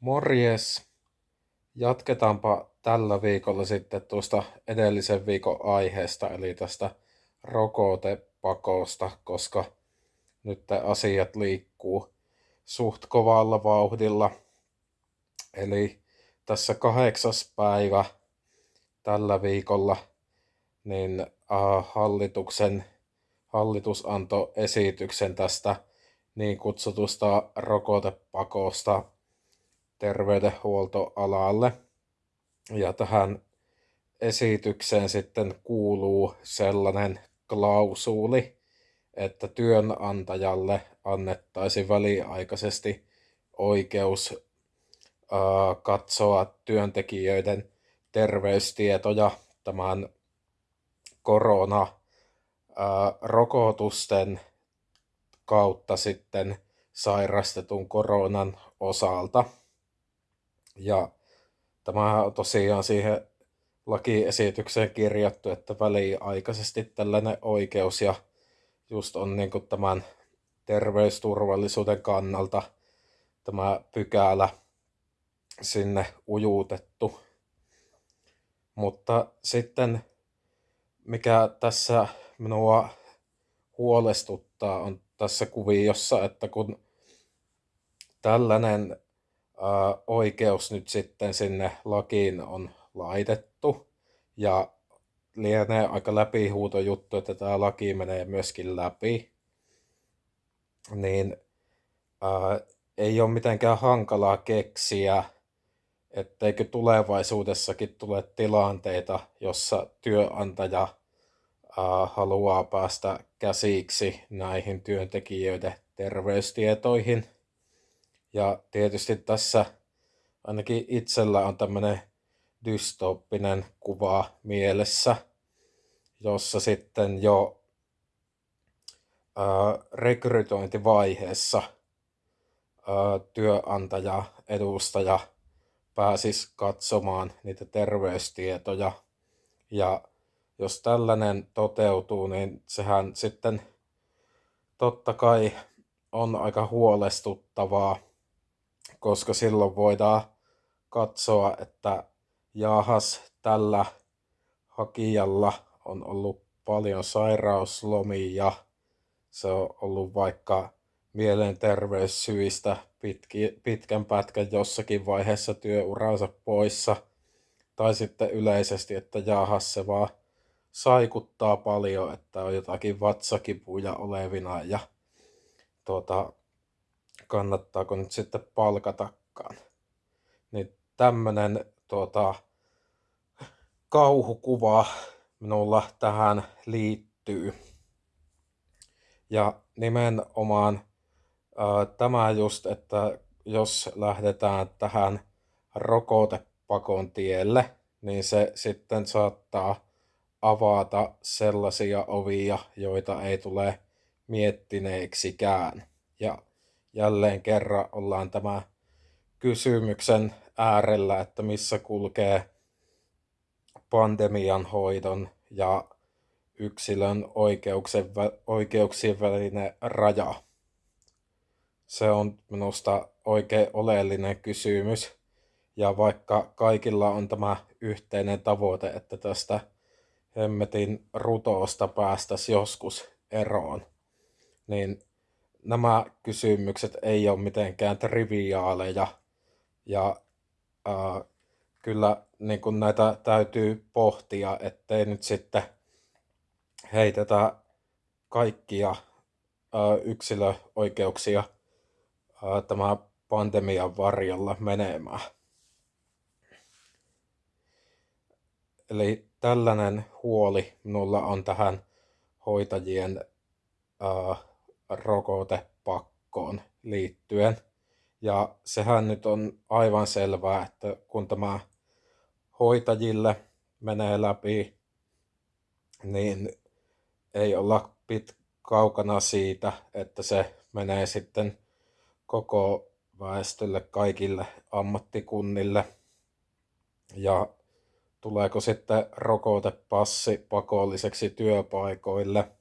Morjes! Jatketaanpa tällä viikolla sitten tuosta edellisen viikon aiheesta, eli tästä rokotepakosta, koska nyt asiat liikkuu suht kovalla vauhdilla. Eli tässä kahdeksas päivä tällä viikolla niin äh, hallituksen, hallitus antoi esityksen tästä niin kutsutusta rokotepakosta terveydenhuoltoalalle. Ja tähän esitykseen sitten kuuluu sellainen klausuli, että työnantajalle annettaisiin väliaikaisesti oikeus katsoa työntekijöiden terveystietoja tämän korona-rokotusten kautta sitten sairastetun koronan osalta. Ja tämä on tosiaan siihen lakiesitykseen kirjattu, että väliaikaisesti tällainen oikeus ja just on niin kuin tämän terveysturvallisuuden kannalta tämä pykälä sinne ujuutettu. Mutta sitten mikä tässä minua huolestuttaa on tässä kuviossa, että kun tällainen oikeus nyt sitten sinne lakiin on laitettu. Ja lienee aika läpihuuto juttu, että tämä laki menee myöskin läpi, niin ää, ei ole mitenkään hankalaa keksiä, etteikö tulevaisuudessakin tule tilanteita, jossa työnantaja ää, haluaa päästä käsiksi näihin työntekijöiden terveystietoihin – ja tietysti tässä ainakin itsellä on tämmöinen dystooppinen kuva mielessä, jossa sitten jo ää, rekrytointivaiheessa ää, työnantaja, edustaja pääsisi katsomaan niitä terveystietoja. Ja jos tällainen toteutuu, niin sehän sitten totta kai on aika huolestuttavaa koska silloin voidaan katsoa, että jahas, tällä hakijalla on ollut paljon sairauslomia, se on ollut vaikka mielenterveyssyistä pitki, pitkän pätkän jossakin vaiheessa työuransa poissa, tai sitten yleisesti, että jahas se vaan saikuttaa paljon, että on jotakin vatsakipuja olevina ja tuota, kannattaako nyt sitten palkatakaan. Niin tämmönen tuota, kauhukuva minulla tähän liittyy. Ja nimenomaan ää, tämä just, että jos lähdetään tähän rokotepakon tielle, niin se sitten saattaa avata sellaisia ovia, joita ei tule miettineeksikään. Ja jälleen kerran ollaan tämä kysymyksen äärellä, että missä kulkee pandemian hoidon ja yksilön oikeuksien, välinen raja. Se on minusta oikein oleellinen kysymys. Ja vaikka kaikilla on tämä yhteinen tavoite, että tästä hemmetin rutoosta päästäisiin joskus eroon, niin nämä kysymykset ei ole mitenkään triviaaleja ja ää, kyllä niin kuin näitä täytyy pohtia, ettei nyt sitten heitetä kaikkia ää, yksilöoikeuksia ää, tämä pandemian varjolla menemään. Eli tällainen huoli minulla on tähän hoitajien ää, rokotepakkoon liittyen. Ja sehän nyt on aivan selvää, että kun tämä hoitajille menee läpi, niin ei olla pit kaukana siitä, että se menee sitten koko väestölle, kaikille ammattikunnille. Ja tuleeko sitten rokotepassi pakolliseksi työpaikoille –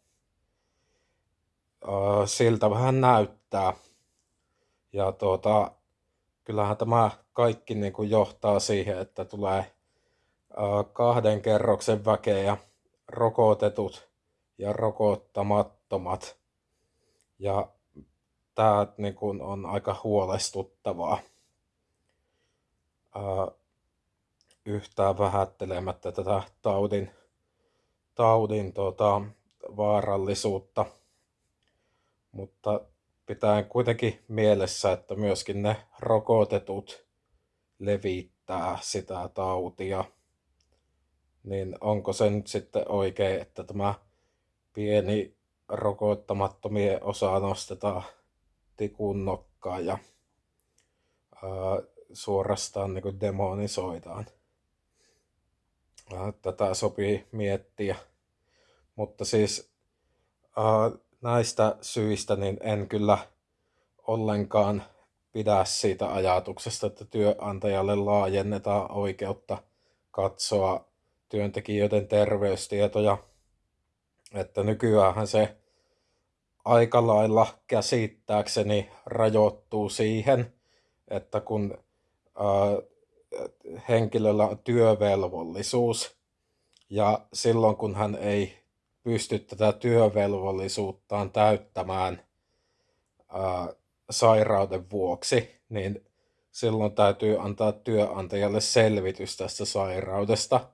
siltä vähän näyttää. Ja tuota, kyllähän tämä kaikki niin kuin johtaa siihen, että tulee kahden kerroksen väkeä, rokotetut ja rokottamattomat. Ja tämä niin kuin on aika huolestuttavaa. Yhtään vähättelemättä tätä taudin, taudin tota, vaarallisuutta. Mutta pitää kuitenkin mielessä, että myöskin ne rokotetut levittää sitä tautia. Niin onko se nyt sitten oikein, että tämä pieni rokottamattomien osa nostetaan tikun nokkaan ja ää, suorastaan niin demonisoidaan. Tätä sopii miettiä. Mutta siis ää, näistä syistä niin en kyllä ollenkaan pidä siitä ajatuksesta, että työnantajalle laajennetaan oikeutta katsoa työntekijöiden terveystietoja. Että nykyään se aika lailla käsittääkseni rajoittuu siihen, että kun henkilöllä on työvelvollisuus ja silloin kun hän ei pysty tätä työvelvollisuuttaan täyttämään ää, sairauden vuoksi, niin silloin täytyy antaa työnantajalle selvitys tästä sairaudesta,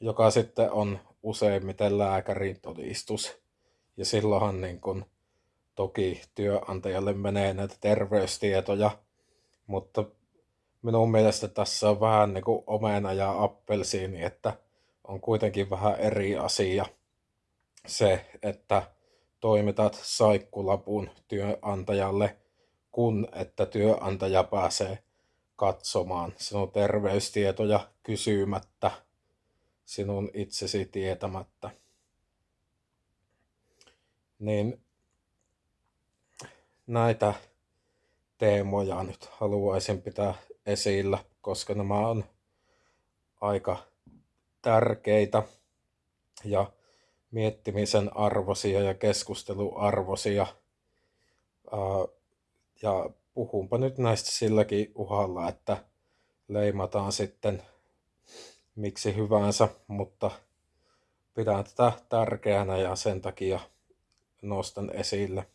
joka sitten on useimmiten lääkärin todistus. Ja silloinhan niin kun, toki työnantajalle menee näitä terveystietoja, mutta minun mielestä tässä on vähän niin kuin omena ja appelsiini, että on kuitenkin vähän eri asia – se, että toimitat saikkulapun työnantajalle, kun että työnantaja pääsee katsomaan sinun terveystietoja kysymättä sinun itsesi tietämättä. Niin näitä teemoja nyt haluaisin pitää esillä, koska nämä on aika tärkeitä ja miettimisen arvosia ja keskusteluarvosia. Ja puhunpa nyt näistä silläkin uhalla, että leimataan sitten miksi hyvänsä, mutta pidän tätä tärkeänä ja sen takia nostan esille.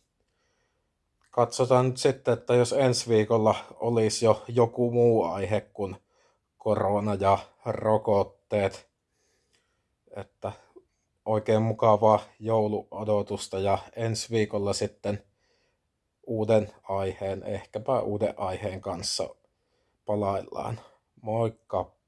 Katsotaan nyt sitten, että jos ensi viikolla olisi jo joku muu aihe kuin korona ja rokotteet, että oikein mukavaa jouluodotusta ja ensi viikolla sitten uuden aiheen, ehkäpä uuden aiheen kanssa palaillaan. Moikka!